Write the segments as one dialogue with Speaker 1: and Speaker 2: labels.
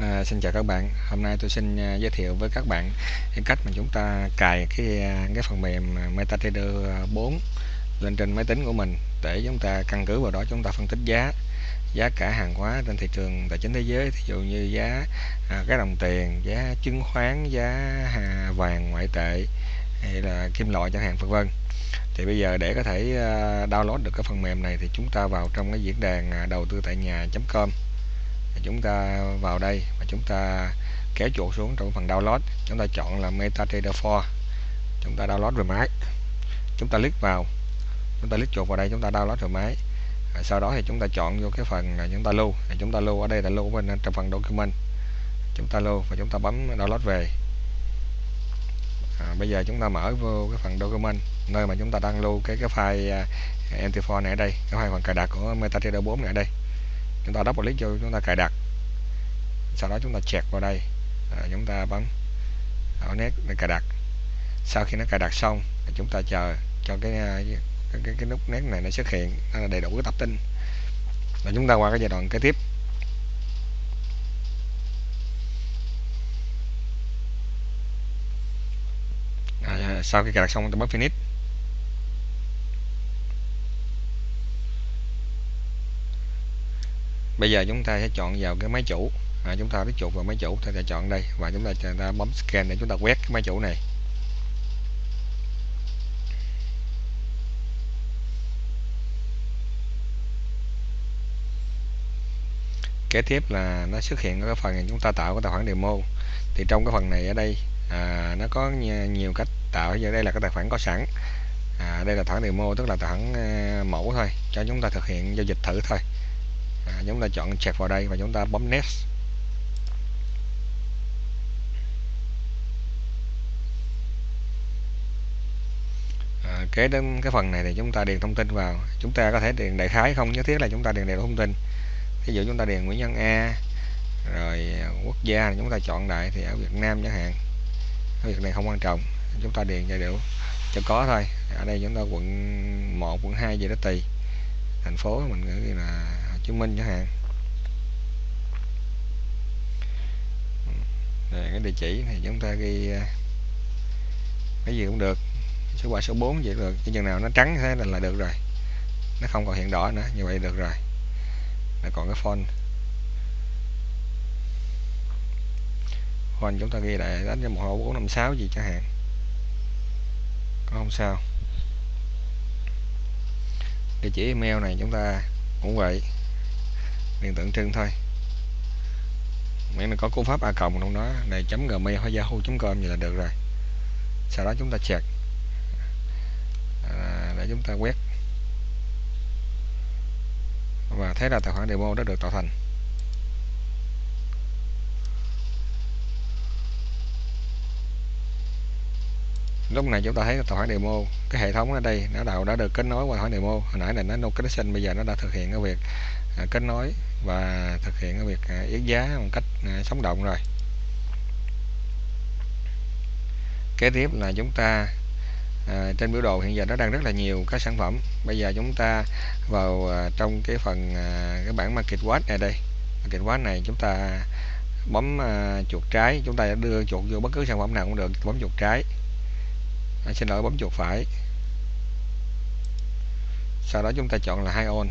Speaker 1: À, xin chào các bạn. Hôm nay tôi xin uh, giới thiệu với các bạn cái cách mà chúng ta cài cái à, cái phần mềm MetaTrader 4 lên trên máy tính của mình để chúng ta căn cứ vào đó chúng ta phân tích giá giá cả hàng hóa trên thị trường tài chính thế giới. Ví dụ như giá à, cái đồng tiền giá chứng khoán giá à, vàng ngoại tệ hay là kim loại chẳng hạn vân vân. Thì bây giờ để có thể uh, download được cái phần mềm này thì chúng ta vào trong cái diễn đàn đầu tư tại nhà.com chúng ta vào đây và chúng ta kéo chuột xuống trong phần download chúng ta chọn là MetaTrader 4 chúng ta download về máy chúng ta click vào chúng ta click chuột vào đây chúng ta download về máy à, sau đó thì chúng ta chọn vô cái phần là chúng ta lưu à, chúng ta lưu ở đây là lưu bên trong phần document chúng ta lưu và chúng ta bấm download về à, bây giờ chúng ta mở vô cái phần document nơi mà chúng ta đang lưu cái cái file MT4 này ở đây cái file phần cài đặt của MetaTrader 4 này ở đây chúng ta double click vô chúng ta cài đặt sau đó chúng ta chẹt vào đây. À, chúng ta bấm ở nét để cài đặt. Sau khi nó cài đặt xong thì chúng ta chờ cho ờ, cái cái, cái, cái nút nét này nó xuất hiện. Nó là đầy đủ cái tập tin. Và chúng ta qua cái giai đoạn kế tiếp. À, sau khi cài đặt xong chúng ta bấm finish. Bây giờ chúng ta sẽ chọn vào cái máy chủ à, chúng ta click chuột vào máy chủ ta sẽ chọn đây và chúng ta, chúng ta bấm scan để chúng ta quét cái máy chủ này. Kế tiếp là nó xuất hiện cái phần chúng ta tạo cái tài khoản demo. Thì trong cái phần này ở đây à, nó có nhiều cách tạo. Giờ đây là cái tài khoản có sẵn. À, đây là tài khoản demo tức là tài khoản à, mẫu thôi cho chúng ta thực hiện giao dịch thử thôi. À, chúng ta chọn check vào đây và chúng ta bấm next à, kế đến cái phần này thì chúng ta điền thông tin vào. Chúng ta có thể điền đại khái không, nhất thiết là chúng ta điền đầy đủ thông tin. Ví dụ chúng ta điền Nguyễn Nhân A, rồi quốc gia chúng ta chọn đại thì ở Việt Nam chẳng hạn. Ở việc này không quan trọng, chúng ta điền cho đủ cho có thôi. Ở đây chúng ta quận 1 quận 2 gì đó tùy thành phố mình nghĩ là Hồ Chí Minh chẳng hạn. Rồi cái địa chỉ thì chúng ta ghi ờ, cái gì cũng được số 3 số 4 vậy được cái chừng nào nó trắng thế là, là được rồi. Nó không còn hiện đỏ nữa như vậy được rồi. Là còn cái phone. Hoàn chúng ta ghi lại đánh cho một hộ 456 gì chẳng hạn. Có không sao. Địa chỉ email này chúng ta cũng vậy. Điền tượng trưng thôi. Miễn là có cú pháp a cộng trong đó này chấm gmail hoặc yahoo com vậy là được rồi. Sau đó chúng ta check chúng ta quét. Và thế là tài khoản demo đã được tạo thành. Lúc này chúng ta thấy tài khoản demo cái hệ thống ở đây nó đầu đã được kết nối qua tài khoản demo. Hồi nãy là nó no connection bây giờ nó đã thực hiện cái việc à, kết nối và thực hiện cái việc à, yết giá một cách à, sống động rồi. Kế tiếp là chúng ta à, trên biểu đồ hiện giờ nó đang rất là nhiều các sản phẩm. Bây giờ chúng ta vào à, trong cái phần à, cái bảng market watch này đây. Market watch này chúng ta bấm à, chuột trái. Chúng ta đưa chuột vô bất cứ sản phẩm nào cũng được bấm chuột trái. À, xin lỗi bấm chuột phải. Sau đó chúng ta chọn là hai on.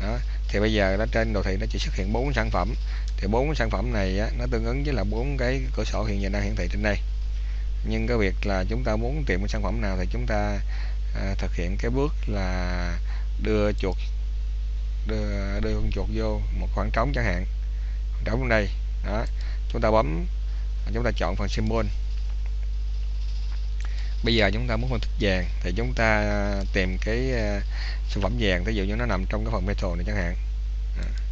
Speaker 1: Đó thì bây giờ nó trên đồ thị nó chỉ xuất hiện bốn sản phẩm. Thì bốn sản phẩm này á, nó tương ứng với là bốn cái cửa sổ hiện giờ đang hiển thị trên đây nhưng cái việc là chúng ta muốn tìm cái sản phẩm nào thì chúng ta à, thực hiện cái bước là đưa chuột đưa đưa con chuột vô một khoảng trống chẳng hạn. Khoảng trống đây đó. Chúng ta bấm chúng ta chọn phần symbol. Bây giờ chúng ta muốn phân tích vàng thì chúng ta à, tìm cái à, sản phẩm vàng. Ví dụ như nó nằm trong cái phần metal này chẳng hạn. À.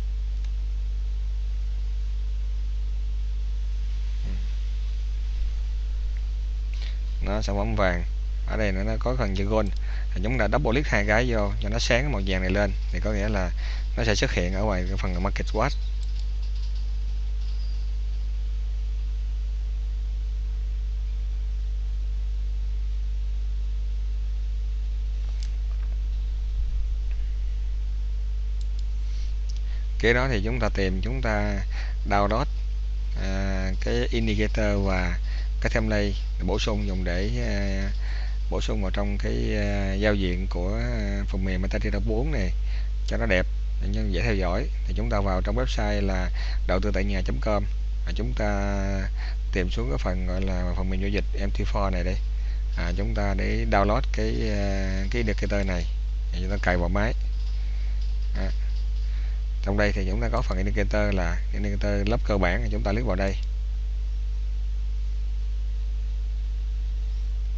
Speaker 1: nó sản phẩm vàng. Ở đây nó có phần chữ gold. Thì chúng ta double click hai cái vô cho nó sáng màu vàng này lên. Thì có nghĩa là nó sẽ xuất hiện ở ngoài cái phần market watch. Kế đó thì chúng ta tìm chúng ta download à, cái indicator và cái template bổ sung dùng để à, bổ sung vào trong cái à, giao diện của à, phần mềm MetaTrader 4 này cho nó đẹp nhân dễ theo dõi. Thì chúng ta vào trong website là đầu tư tại nhà.com và chúng ta tìm xuống cái phần gọi là phần mềm giao dịch MT4 này đây. À, chúng ta để download cái cái indicator này thì chúng ta cài vào máy. À. trong đây thì chúng ta có phần indicator là indicator lớp cơ bản thì chúng ta click vào đây.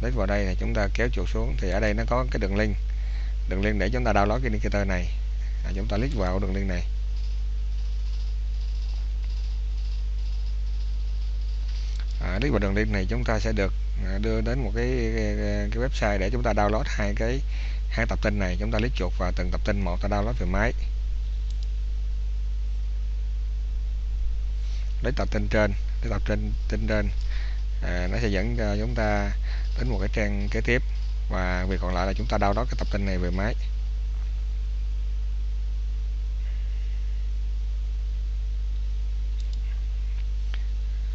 Speaker 1: Click vào đây thì chúng ta kéo chuột xuống. Thì ở đây nó có cái đường link. Đường link để chúng ta download cái indicator này. À, chúng ta click vào đường link này. À, click vào đường link này chúng ta sẽ được à, đưa đến một cái, cái, cái website để chúng ta download hai cái hai tập tin này. Chúng ta click chuột vào từng tập tin một ta download về máy. Lấy tập tin trên lấy tập tin tin trên. À, nó sẽ dẫn cho chúng ta đến một cái trang kế tiếp. Và việc còn lại là chúng ta download cái tập tin này về máy.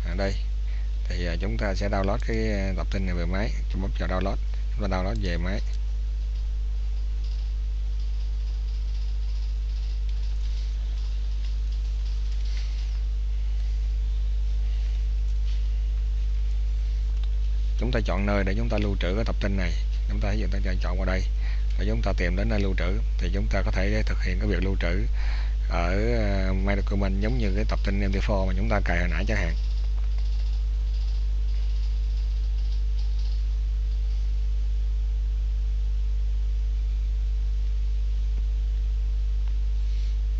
Speaker 1: Ở đây. Thì à, chúng ta sẽ download cái à, tập tin này về máy. Chúng bấm vào download, chúng ta download về máy. Chúng ta chọn nơi để chúng ta lưu trữ cái tập tin này. Chúng ta hiện ta chọn vào đây. Và chúng ta tìm đến nơi lưu trữ thì chúng ta có thể thực hiện cái việc lưu trữ ở ờ, My Document giống như cái tập tin MD4 mà chúng ta cài hồi nãy chẳng hạn.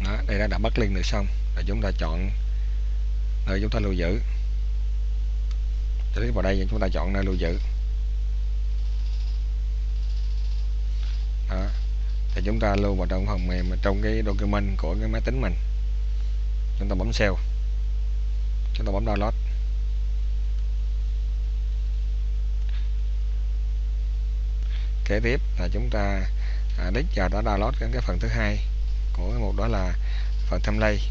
Speaker 1: Đó, đây đã đã bắt link được xong. Rồi chúng ta chọn nơi chúng ta lưu giữ click vào đây chúng ta chọn nơi lưu giữ đó. Thì chúng ta lưu vào trong phần mềm trong cái document của cái máy tính mình. Chúng ta bấm save. Chúng ta bấm download. Kế tiếp là chúng ta à, click vào đó download cái, cái phần thứ hai của cái mục đó là phần template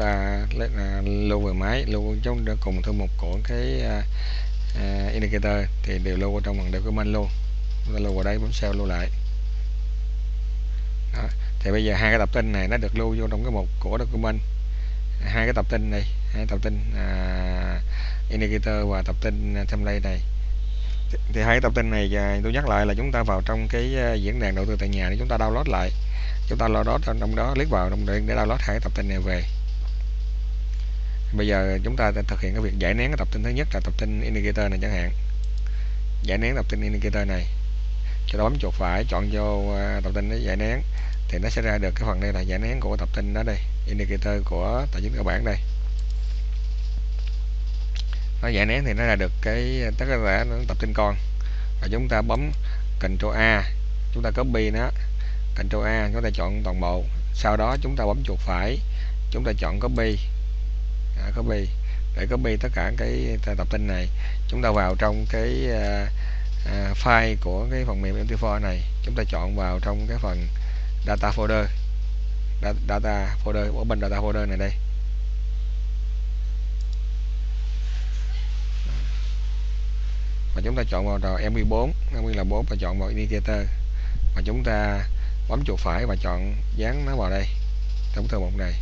Speaker 1: ta lưu về máy lưu trong cùng thư mục của cái uh, indicator thì đều lưu ở trong phần document luôn. Chúng ta lưu vào đây bấm sao lưu lại. Đó. thì bây giờ hai cái tập tin này nó được lưu vô trong cái mục của document. Hai cái tập tin này hai tập tin uh, indicator và tập tin template này. Thì hai cái tập tin này tôi nhắc lại là chúng ta vào trong cái diễn đàn đầu tư tại nhà để chúng ta download lại. Chúng ta download trong đó click vào trong để download hai cái tập tin này về bây giờ chúng ta thực hiện cái việc giải nén cái tập tin thứ nhất là tập tin indicator này chẳng hạn. Giải nén tập tin indicator này. Cho đó bấm chuột phải, chọn vô ờ, tập tin để giải nén. Thì nó sẽ ra được cái phần đây là giải nén của tập tin đó đây, indicator của tài chính cơ bản đây. Nó giải nén thì nó ra được cái, tất cả tập tin con. Và chúng ta bấm Ctrl A, chúng ta copy nó. Ctrl A, chúng ta chọn toàn bộ. Sau đó chúng ta bấm chuột phải, chúng ta chọn copy à, copy để copy tất cả cái tập tin này. Chúng ta vào trong cái à, à, file của cái phần mềm MT4 này. Chúng ta chọn vào trong cái phần data folder. Data folder ở bên data folder này đây. Và chúng ta chọn vào trò MV4 MV là 4 và chọn vào indicator. Và chúng ta bấm chuột phải và chọn dán nó vào đây trong thư mục này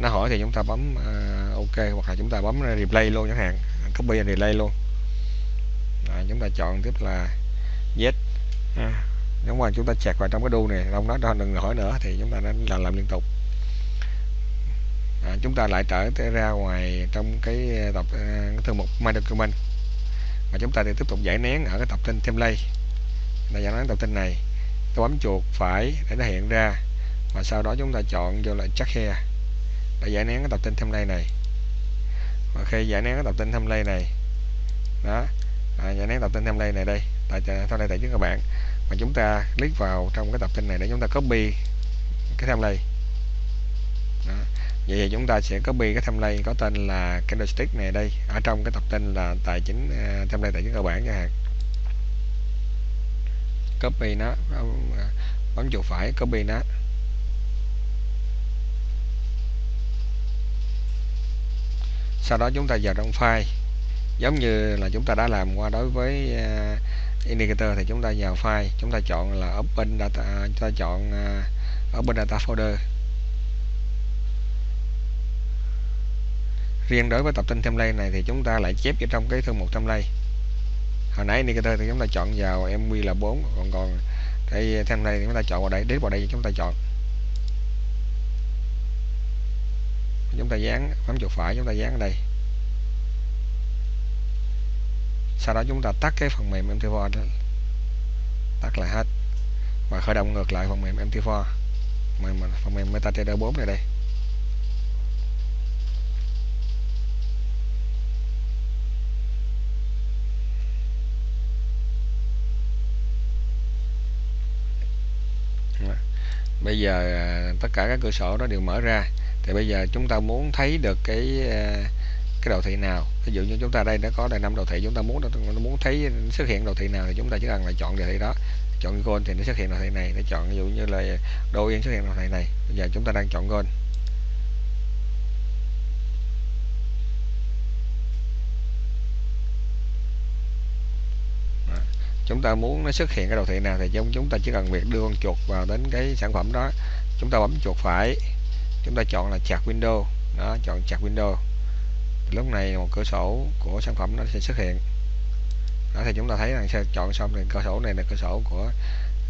Speaker 1: nó hỏi thì chúng ta bấm uh, ok hoặc là chúng ta bấm replay luôn chẳng hạn. Copy and relay luôn. À, chúng ta chọn tiếp là yes à, nếu mà chúng ta chẹt vào trong cái đu này không nói đừng hỏi nữa thì chúng ta nên làm làm liên tục. À, chúng ta lại trở ra ngoài trong cái à, tập uh, cái thư mục my document. Và chúng ta thì tiếp tục giải nén ở cái tập tin template. Là giải nén tập tin này. Tôi bấm chuột phải để nó hiện ra. Và sau đó chúng ta chọn vô lại check here để giải nén cái tập tin template này. Và khi giải nén cái tập tin template này đó à, giải nén tập tin template này đây tại sau đây tại trước các bạn. Mà chúng ta click vào trong cái tập tin này để chúng ta copy cái template đó. vậy thì chúng ta sẽ copy cái template có tên là candlestick này đây. Ở trong cái tập tin là tài chính uh, template tài chính cơ bản chẳng hạn copy nó à, bấm chuột phải copy nó. Sau đó chúng ta vào trong file. Giống như là chúng ta đã làm qua đối với uh, indicator thì chúng ta vào file chúng ta chọn là open data chúng ta chọn uh, open data folder. Riêng đối với tập tin template này thì chúng ta lại chép vào trong cái thư mục template hồi nãy indicator thì chúng ta chọn vào mv là 4 còn còn cái template thì chúng ta chọn vào đây đến vào đây chúng ta chọn. Chúng ta dán, bấm chuột phải chúng ta dán ở đây. Sau đó chúng ta tắt cái phần mềm MT4 đó, tắt lại hết. Và khởi động ngược lại phần mềm MT4 phần mềm MetaTrader 4 này đây. Bây giờ à, tất cả các cửa sổ đó đều mở ra thì bây giờ chúng ta muốn thấy được cái ờ, cái đồ thị nào? Ví dụ như chúng ta đây đã có đầy năm đồ thị, chúng ta muốn muốn thấy xuất hiện đồ thị nào thì chúng ta chỉ cần là chọn đồ thị đó. Chọn gold thì nó xuất hiện đồ thị này, nó chọn ví dụ như là đô yên xuất hiện đồ thị này. Bây giờ chúng ta đang chọn gold. Chúng ta muốn nó xuất hiện cái đồ thị nào thì chúng chúng ta chỉ cần việc đưa con chuột vào đến cái sản phẩm đó. Chúng ta bấm chuột phải chúng ta chọn là chặt window. Đó, chọn chặt window. Lúc này một cửa sổ của sản phẩm nó sẽ xuất hiện. Đó, thì chúng ta thấy là sẽ chọn xong thì cửa sổ này là cửa sổ của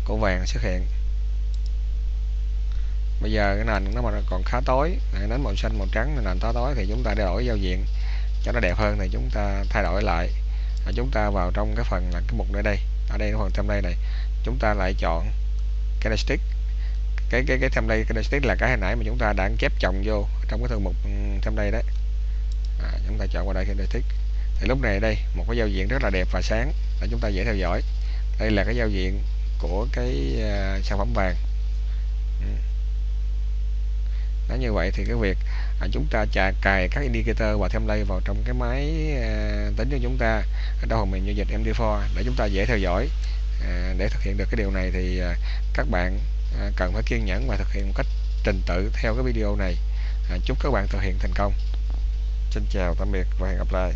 Speaker 1: của vàng xuất hiện. Bây giờ cái nền nó mà còn khá tối nến màu xanh, màu trắng, nền tối tối thì chúng ta đổi giao diện cho nó đẹp hơn thì chúng ta thay đổi lại. Và chúng ta vào trong cái phần là cái mục nơi đây. Ở đây, cái phần đây này. Chúng ta lại chọn candlestick cái cái cái template candlestick là cái hồi nãy mà chúng ta đã chép chồng vô trong cái thư mục ừ, template đấy. À, chúng ta chọn vào đây candlestick thì lúc này đây một cái giao diện rất là đẹp và sáng. Để chúng ta dễ theo dõi. Đây là cái giao diện của cái uh, sản phẩm vàng. Ừ. Nó như vậy thì cái việc à, chúng ta chà cài các indicator và template vào trong cái máy à, tính cho chúng ta ở đâu mình giao dịch MD4 để chúng ta dễ theo dõi à, để thực hiện được cái điều này thì à, các bạn à, cần phải kiên nhẫn và thực hiện một cách trình tự theo cái video này. À, chúc các bạn thực hiện thành công. Xin chào tạm biệt và hẹn gặp lại.